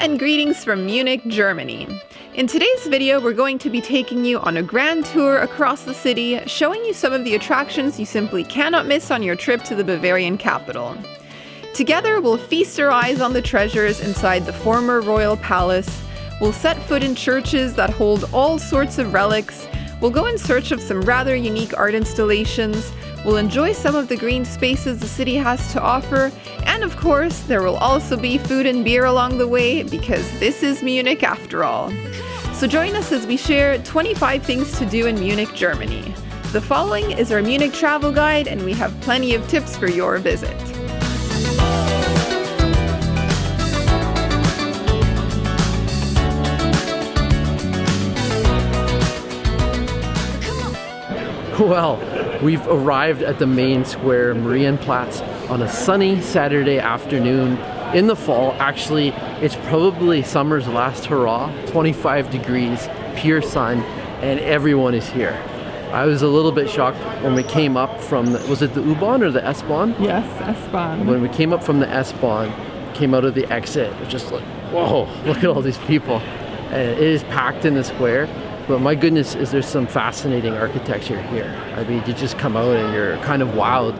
and greetings from Munich, Germany. In today's video, we're going to be taking you on a grand tour across the city, showing you some of the attractions you simply cannot miss on your trip to the Bavarian capital. Together, we'll feast our eyes on the treasures inside the former royal palace, we'll set foot in churches that hold all sorts of relics, we'll go in search of some rather unique art installations, we'll enjoy some of the green spaces the city has to offer, and of course, there will also be food and beer along the way because this is Munich after all. So join us as we share 25 things to do in Munich, Germany. The following is our Munich travel guide, and we have plenty of tips for your visit. Well, we've arrived at the main square, Marienplatz, on a sunny Saturday afternoon in the fall. Actually, it's probably summer's last hurrah, 25 degrees, pure sun, and everyone is here. I was a little bit shocked when we came up from, the, was it the U-Bahn or the S-Bahn? Yes, S-Bahn. When we came up from the S-Bahn, came out of the exit, it was just like, whoa, look at all these people. And it is packed in the square but my goodness, is there some fascinating architecture here. I mean, you just come out and you're kind of wowed.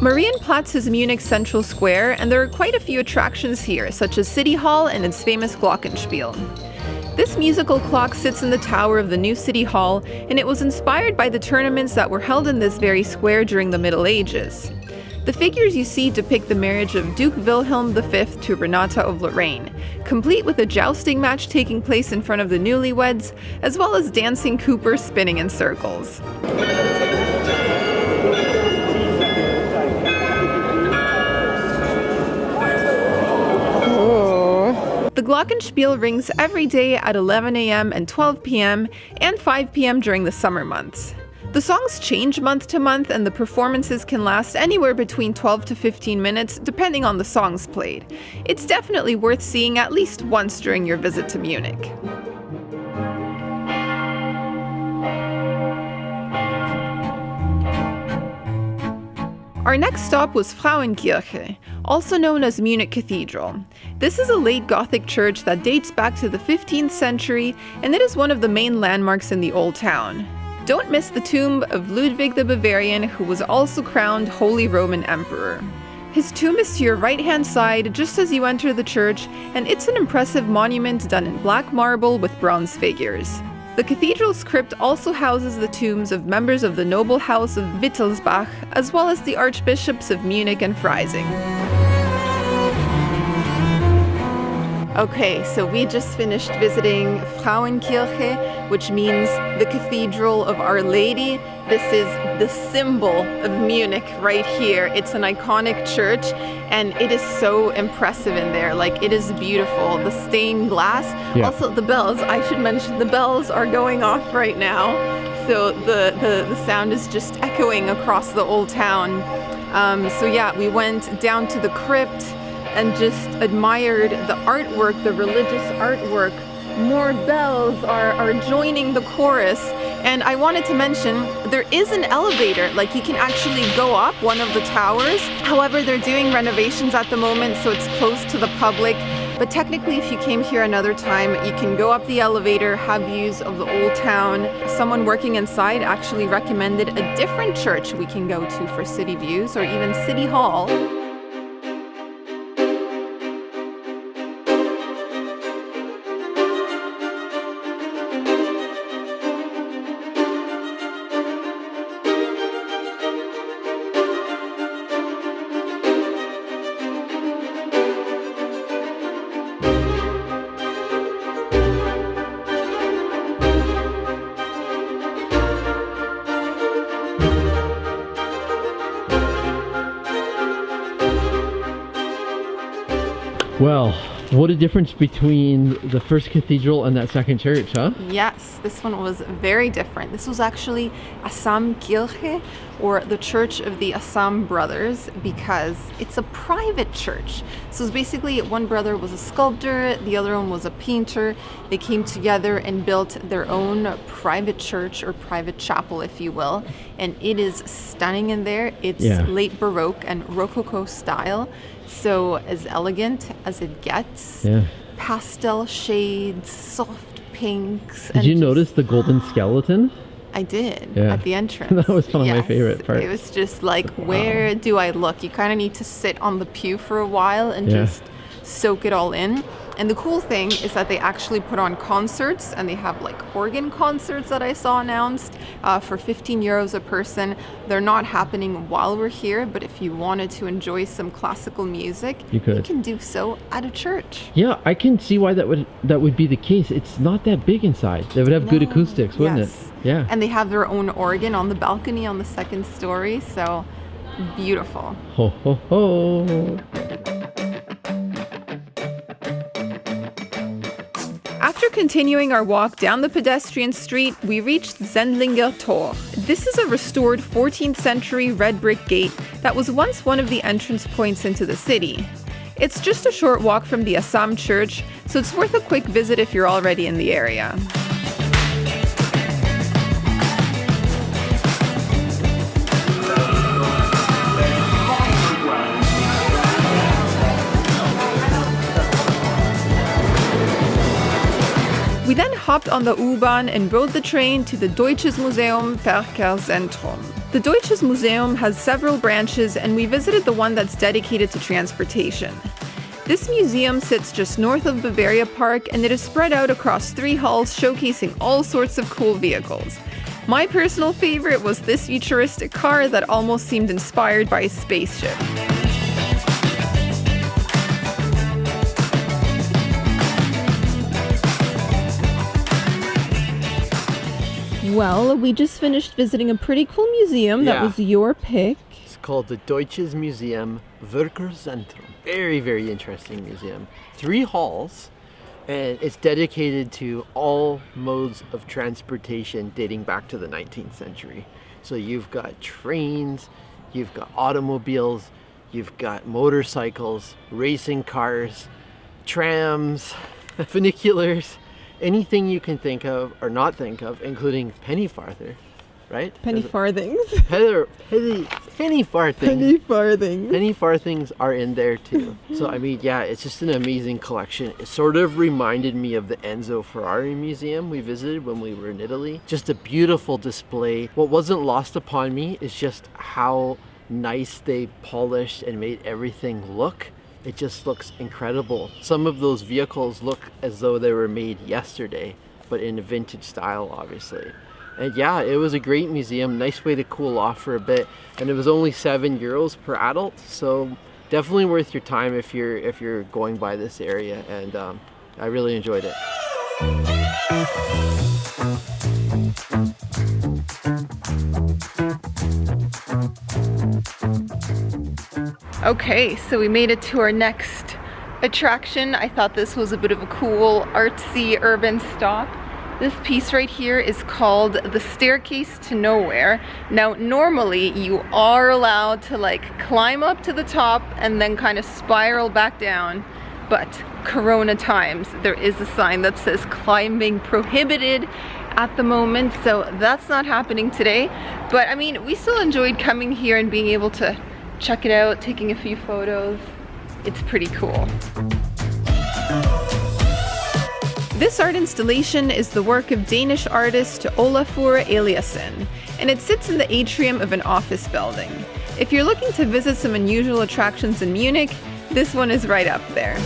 Marienplatz is Munich's central square, and there are quite a few attractions here, such as City Hall and its famous Glockenspiel. This musical clock sits in the tower of the new city hall, and it was inspired by the tournaments that were held in this very square during the Middle Ages. The figures you see depict the marriage of Duke Wilhelm V to Renata of Lorraine, complete with a jousting match taking place in front of the newlyweds, as well as dancing Cooper spinning in circles. The Glockenspiel rings every day at 11 a.m. and 12 p.m. and 5 p.m. during the summer months. The songs change month to month and the performances can last anywhere between 12 to 15 minutes depending on the songs played. It's definitely worth seeing at least once during your visit to Munich. Our next stop was Frauenkirche, also known as Munich Cathedral. This is a late Gothic church that dates back to the 15th century, and it is one of the main landmarks in the Old Town. Don't miss the tomb of Ludwig the Bavarian, who was also crowned Holy Roman Emperor. His tomb is to your right hand side just as you enter the church, and it's an impressive monument done in black marble with bronze figures. The cathedral's crypt also houses the tombs of members of the noble house of Wittelsbach, as well as the archbishops of Munich and Freising. Okay, so we just finished visiting Frauenkirche, which means the Cathedral of Our Lady. This is the symbol of Munich right here. It's an iconic church and it is so impressive in there. Like it is beautiful. The stained glass. Yeah. Also the bells, I should mention the bells are going off right now. So the, the, the sound is just echoing across the old town. Um, so yeah, we went down to the crypt and just admired the artwork, the religious artwork. More bells are, are joining the chorus. And I wanted to mention, there is an elevator, like you can actually go up one of the towers. However, they're doing renovations at the moment, so it's closed to the public. But technically, if you came here another time, you can go up the elevator, have views of the old town. Someone working inside actually recommended a different church we can go to for city views, or even City Hall. Well, What a difference between the first cathedral and that second church, huh? Yes, this one was very different. This was actually Asamkirche, or the Church of the Asam Brothers, because it's a private church. So it's basically one brother was a sculptor, the other one was a painter. They came together and built their own private church or private chapel, if you will. And it is stunning in there. It's Yeah. late Baroque and Rococo style. So as elegant as it gets Yeah. pastel shades, soft pinks. Did you notice the golden skeleton? I did Yeah. at the entrance. That was one of my favorite parts. It was just like, where do I look? You kind of need to sit on the pew for a while and Yeah. just soak it all in. And the cool thing is that they actually put on concerts and they have like organ concerts that I saw announced uh, for 15 euros a person. They're not happening while we're here, but if you wanted to enjoy some classical music, You could. you can do so at a church. Yeah, I can see why that would that would be the case. It's not that big inside. They would have good acoustics, wouldn't Yes. it? Yeah. And they have their own organ on the balcony on the second story, so beautiful. Ho ho ho. After continuing our walk down the pedestrian street, we reached Sendlinger Tor. This is a restored 14th century red brick gate that was once one of the entrance points into the city. It's just a short walk from the Asam church, so it's worth a quick visit if you're already in the area. Hopped on the U-Bahn and rode the train to the Deutsches Museum Verkehrszentrum. The Deutsches Museum has several branches and we visited the one that's dedicated to transportation. This museum sits just north of Bavaria Park and it is spread out across three halls showcasing all sorts of cool vehicles. My personal favorite was this futuristic car that almost seemed inspired by a spaceship. Well, we just finished visiting a pretty cool museum. That was your pick. It's called the Deutsches Museum Verkehrszentrum. Very, very interesting museum. Three halls, and it's dedicated to all modes of transportation dating back to the 19th century. So you've got trains, you've got automobiles, you've got motorcycles, racing cars, trams, funiculars, anything you can think of or not think of, including penny farther, right? Penny farthings. Penny, penny, penny farthing. Penny farthings. Penny farthings are in there too. So I mean, yeah, it's just an amazing collection. It sort of reminded me of the Enzo Ferrari museum we visited when we were in Italy. Just a beautiful display. What wasn't lost upon me is just how nice they polished and made everything look. It just looks incredible. Some of those vehicles look as though they were made yesterday, but in a vintage style, obviously. And yeah, it was a great museum. Nice way to cool off for a bit. And it was only seven euros per adult, so definitely worth your time if you're if you're going by this area. And um, I really enjoyed it. Okay, so we made it to our next attraction. I thought this was a bit of a cool artsy urban stop. This piece right here is called The Staircase to Nowhere. Now, normally you are allowed to like climb up to the top and then kind of spiral back down. But Corona times, there is a sign that says climbing prohibited at the moment. So that's not happening today. But I mean, we still enjoyed coming here and being able to check it out, taking a few photos. It's pretty cool. This art installation is the work of Danish artist Olafur Eliasson, and it sits in the atrium of an office building. If you're looking to visit some unusual attractions in Munich, this one is right up there.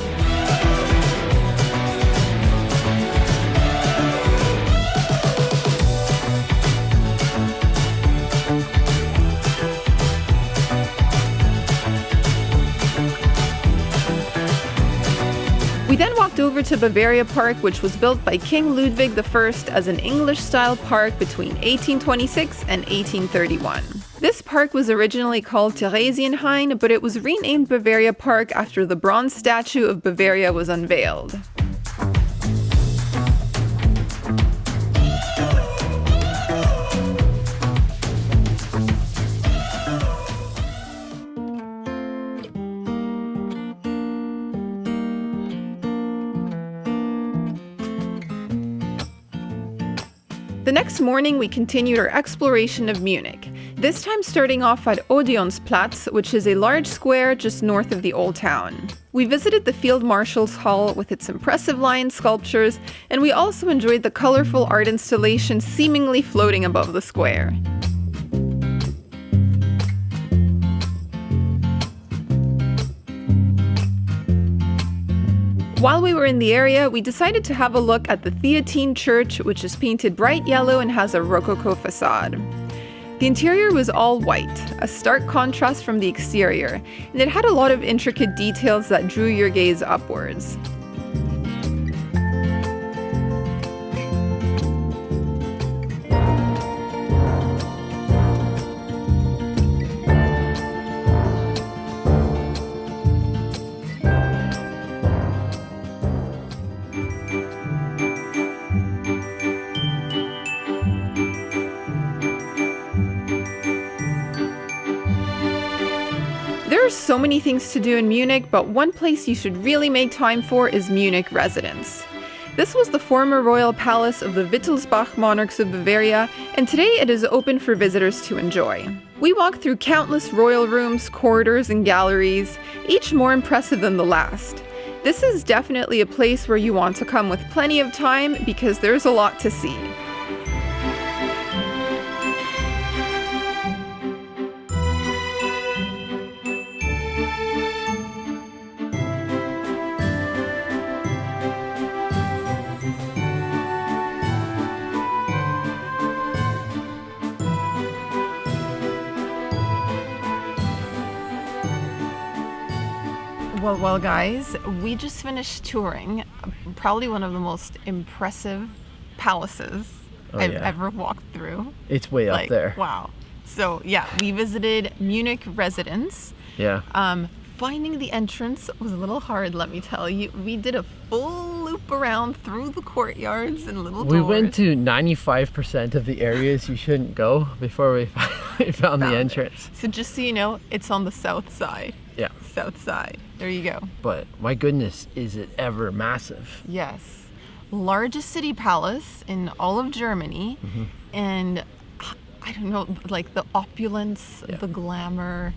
Over to Bavaria Park, which was built by King Ludwig I as an English style park between 1826 and 1831. This park was originally called Theresienhain, but it was renamed Bavaria Park after the bronze statue of Bavaria was unveiled. The next morning, we continued our exploration of Munich, this time starting off at Odeonsplatz, which is a large square just north of the Old Town. We visited the Field Marshal's Hall with its impressive lion sculptures, and we also enjoyed the colorful art installation seemingly floating above the square. While we were in the area, we decided to have a look at the Theatine Church, which is painted bright yellow and has a Rococo facade. The interior was all white, a stark contrast from the exterior, and it had a lot of intricate details that drew your gaze upwards. Many things to do in Munich, but one place you should really make time for is Munich Residence. This was the former royal palace of the Wittelsbach monarchs of Bavaria, and today it is open for visitors to enjoy. We walked through countless royal rooms, corridors, and galleries, each more impressive than the last. This is definitely a place where you want to come with plenty of time because there's a lot to see. Well, guys, we just finished touring probably one of the most impressive palaces Oh, I've yeah. ever walked through. It's way like, up there. wow. So, yeah, we visited Munich residence. Yeah. Um, finding the entrance was a little hard, let me tell you. We did a full loop around through the courtyards and little We doors. went to 95% of the areas you shouldn't go before we finally found the Found it. entrance. So, just so you know, it's on the south side. Yeah. South side. There you go. But my goodness, is it ever massive? Yes. Largest city palace in all of Germany. Mm-hmm. And I don't know, like the opulence, Yeah. the glamour,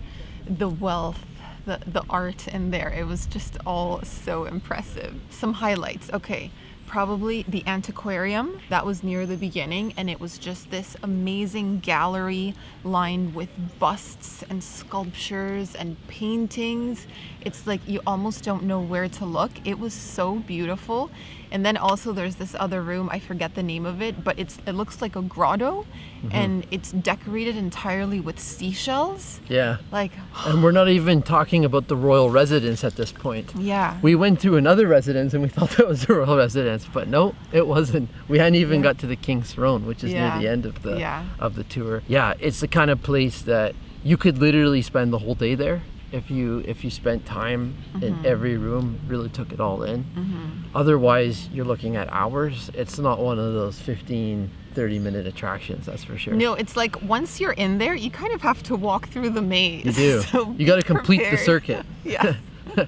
the wealth, the, the art in there. It was just all so impressive. Some highlights. Okay. Probably the antiquarium that was near the beginning, and it was just this amazing gallery lined with busts and sculptures and paintings. It's like you almost don't know where to look. It was so beautiful. And then also there's this other room, I forget the name of it, but it's it looks like a grotto mm-hmm. and it's decorated entirely with seashells. Yeah. Like And we're not even talking about the royal residence at this point. yeah. We went to another residence and we thought that was the royal residence, but no, it wasn't. We hadn't even Yeah. got to the king's throne, which is Yeah. near the end of the Yeah. of the tour. Yeah, it's the kind of place that you could literally spend the whole day there if you if you spent time in Mm-hmm. every room, really took it all in. Otherwise, you're looking at hours. It's not one of those 15 30 minute attractions, that's for sure. No, it's like once you're in there, you kind of have to walk through the maze. You do. So You gotta be complete the circuit. Yeah.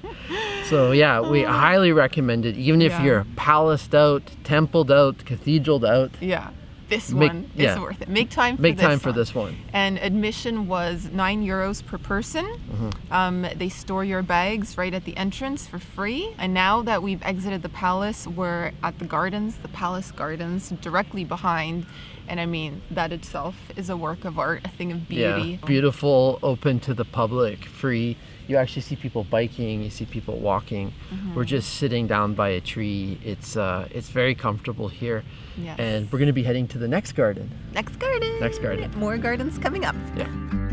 So yeah, we highly recommend it. Even if Yeah. you're palaced out, templed out, cathedraled out, Yeah. This Make- one yeah. is worth it. Make time for make this time for one. this one. And admission was nine euros per person. Mm-hmm. Um, they store your bags right at the entrance for free. And now that we've exited the palace, we're at the gardens, the palace gardens, directly behind. And I mean, that itself is a work of art, a thing of beauty. Yeah, beautiful, open to the public, free. You actually see people biking, you see people walking. Mm-hmm. We're just sitting down by a tree. It's uh, it's very comfortable here, Yes. and we're gonna be heading to the next garden. Next garden. Next garden. More gardens coming up. Yeah.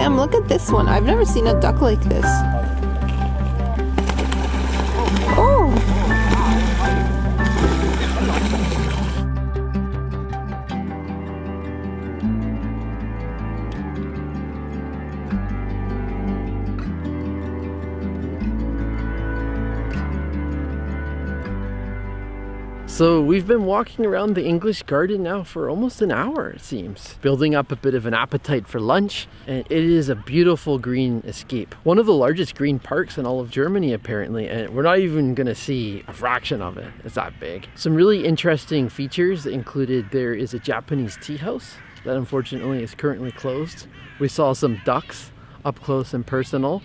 Sam, look at this one. I've never seen a duck like this. So we've been walking around the English garden now for almost an hour, it seems, building up a bit of an appetite for lunch. And it is a beautiful green escape. One of the largest green parks in all of Germany, apparently, and we're not even gonna see a fraction of it. It's that big. Some really interesting features included there is a Japanese tea house that unfortunately is currently closed. We saw some ducks up close and personal.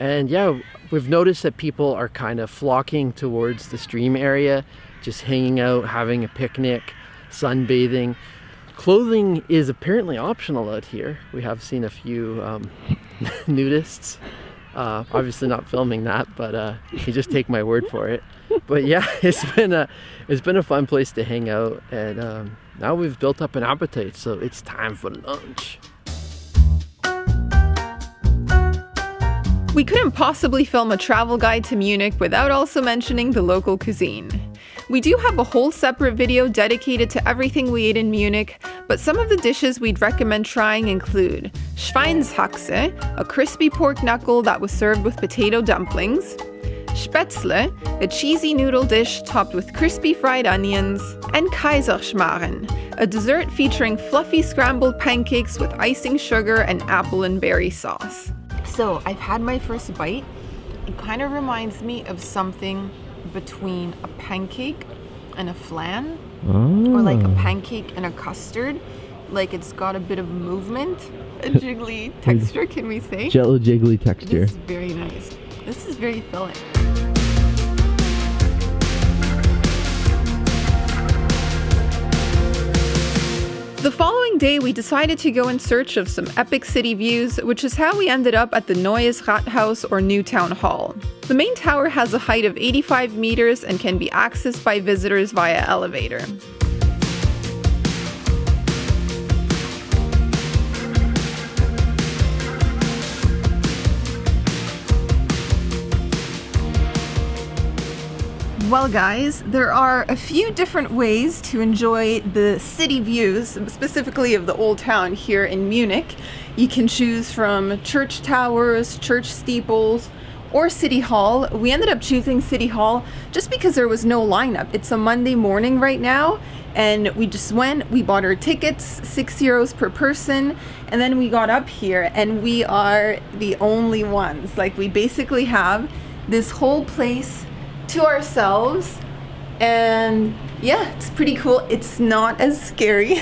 And yeah, we've noticed that people are kind of flocking towards the stream area just hanging out, having a picnic, sunbathing. Clothing is apparently optional out here. We have seen a few um, nudists. Uh, obviously not filming that, but uh, you just take my word for it. But yeah, it's been a it's been a fun place to hang out, and um, now we've built up an appetite, so it's time for lunch. We couldn't possibly film a travel guide to Munich without also mentioning the local cuisine. We do have a whole separate video dedicated to everything we ate in Munich, but some of the dishes we'd recommend trying include Schweinshaxe, a crispy pork knuckle that was served with potato dumplings, Spätzle, a cheesy noodle dish topped with crispy fried onions, and Kaiserschmarren, a dessert featuring fluffy scrambled pancakes with icing sugar and apple and berry sauce. So I've had my first bite. It kind of reminds me of something between a pancake and a flan, oh. or like a pancake and a custard. Like it's got a bit of movement, a jiggly texture, can we say? Jello jiggly texture. This is very nice. This is very filling. The following day, we decided to go in search of some epic city views, which is how we ended up at the Neues Rathaus or New Town Hall. The main tower has a height of 85 meters and can be accessed by visitors via elevator. Well, guys, there are a few different ways to enjoy the city views, specifically of the old town here in Munich. You can choose from church towers, church steeples, or City Hall. We ended up choosing City Hall just because there was no lineup. It's a Monday morning right now, and we just went, we bought our tickets, six euros per person, and then we got up here, and we are the only ones. Like, we basically have this whole place to ourselves and yeah it's pretty cool. It's not as scary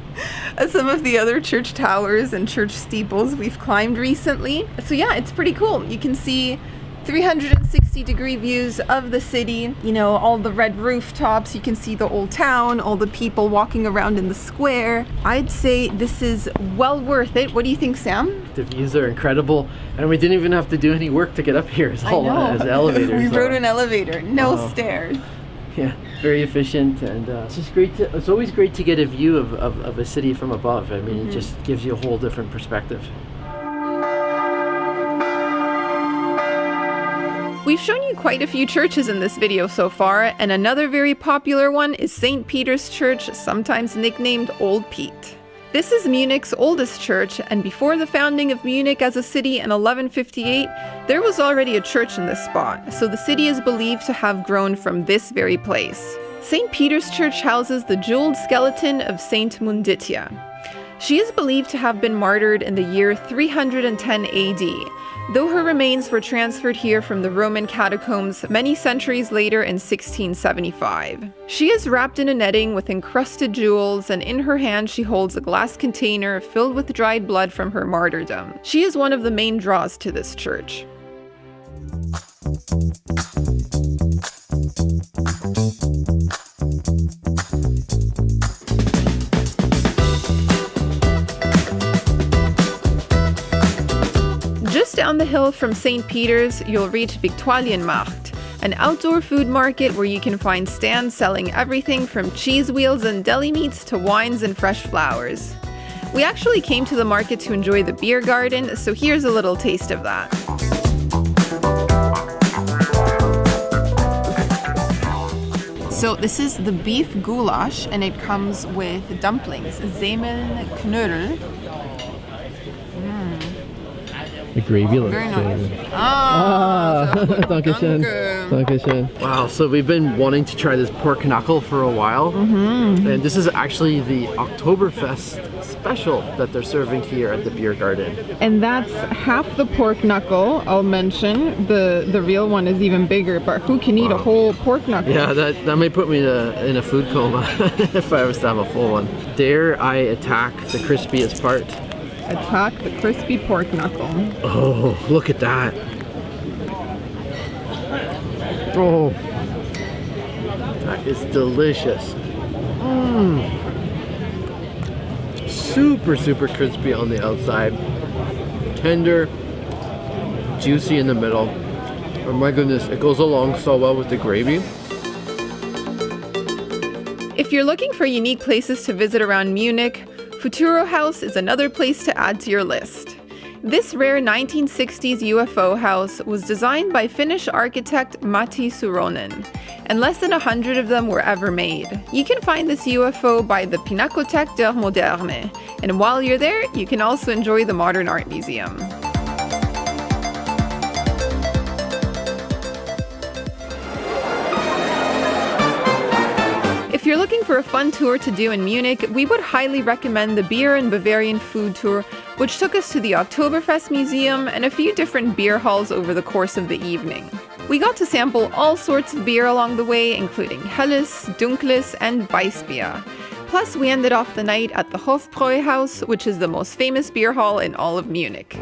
as some of the other church towers and church steeples we've climbed recently. So yeah it's pretty cool. You can see 360 degree views of the city you know all the red rooftops you can see the old town all the people walking around in the square. I'd say this is well worth it. What do you think sam? The views are incredible and we didn't even have to do any work to get up here. It's all as elevator we rode an elevator no stairs. Yeah very efficient and uh, it's just great to, it's always great to get a view of, of, of a city from above. I mean mm -hmm. it mm-hmm. just gives you a whole different perspective We've shown you quite a few churches in this video so far, and another very popular one is St. Peter's Church, sometimes nicknamed Old Pete. This is Munich's oldest church, and before the founding of Munich as a city in 1158, there was already a church in this spot, so the city is believed to have grown from this very place. St. Peter's Church houses the jeweled skeleton of Saint Munditia. She is believed to have been martyred in the year 310 AD, though her remains were transferred here from the Roman catacombs many centuries later in 1675. She is wrapped in a netting with encrusted jewels, and in her hand she holds a glass container filled with dried blood from her martyrdom. She is one of the main draws to this church. Down the hill from St. Peter's, you'll reach Viktualienmarkt, an outdoor food market where you can find stands selling everything from cheese wheels and deli meats to wines and fresh flowers. We actually came to the market to enjoy the beer garden, so here's a little taste of that. So this is the beef goulash and it comes with dumplings, Semmelknödel. The gravy looks Very nice. good. Ah, Dankeschön. danke. Dankeschön. Wow, so we've been wanting to try this pork knuckle for a while. Mm-hmm. And this is actually the Oktoberfest special that they're serving here at the beer garden. And that's half the pork knuckle, I'll mention. The the real one is even bigger, but who can eat a whole pork knuckle? Yeah, that, that may put me in a, in a food coma if I was to have a full one. Dare I attack the crispiest part? Attack the crispy pork knuckle. Oh, look at that. Oh, that is delicious. Mmm. Super, super crispy on the outside. Tender, juicy in the middle. Oh my goodness, it goes along so well with the gravy. If you're looking for unique places to visit around Munich, Futuro House is another place to add to your list. This rare 1960s UFO house was designed by Finnish architect Matti Suuronen, and less than a hundred of them were ever made. You can find this UFO by the Pinakothek der Moderne, and while you're there, you can also enjoy the Modern Art Museum. Looking for a fun tour to do in Munich, we would highly recommend the Beer and Bavarian Food Tour, which took us to the Oktoberfest Museum and a few different beer halls over the course of the evening. We got to sample all sorts of beer along the way, including Helles, Dunkles, and Weissbier. Plus, we ended off the night at the Hofbräuhaus, which is the most famous beer hall in all of Munich.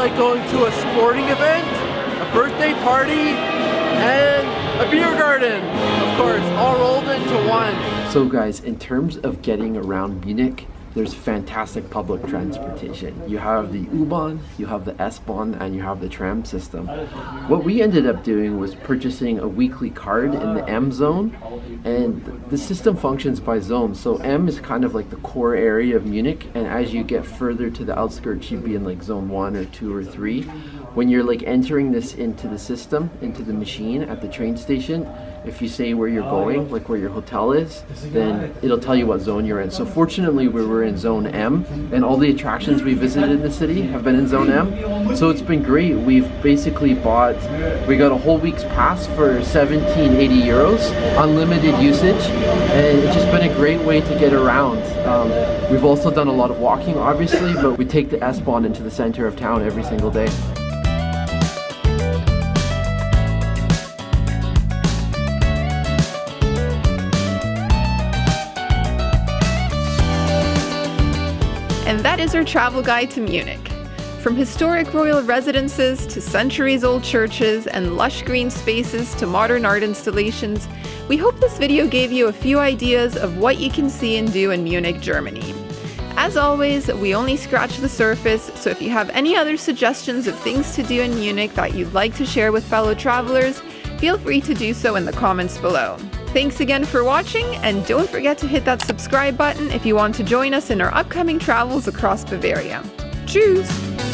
Like going to a sporting event, a birthday party, and a beer garden, of course, all rolled into one. So guys, in terms of getting around Munich, there's fantastic public transportation. You have the U-Bahn, you have the S-Bahn, and you have the tram system. What we ended up doing was purchasing a weekly card in the M zone, and the system functions by zone. So M is kind of like the core area of Munich, and as you get further to the outskirts, you'd be in like zone one or two or three. When you're like entering this into the system, into the machine at the train station, if you say where you're going, like where your hotel is, then it'll tell you what zone you're in. So fortunately, we were in zone M, and all the attractions we visited in the city have been in zone M. So it's been great. We've basically bought, we got a whole week's pass for 1780 euros, unlimited usage, and it's just been a great way to get around. Um, we've also done a lot of walking, obviously, but we take the S-Bahn into the center of town every single day. And that is our travel guide to Munich. From historic royal residences to centuries old churches and lush green spaces to modern art installations, we hope this video gave you a few ideas of what you can see and do in Munich, Germany. As always, we only scratch the surface, so if you have any other suggestions of things to do in Munich that you'd like to share with fellow travelers, feel free to do so in the comments below. Thanks again for watching, and don't forget to hit that subscribe button if you want to join us in our upcoming travels across Bavaria. Tschüss!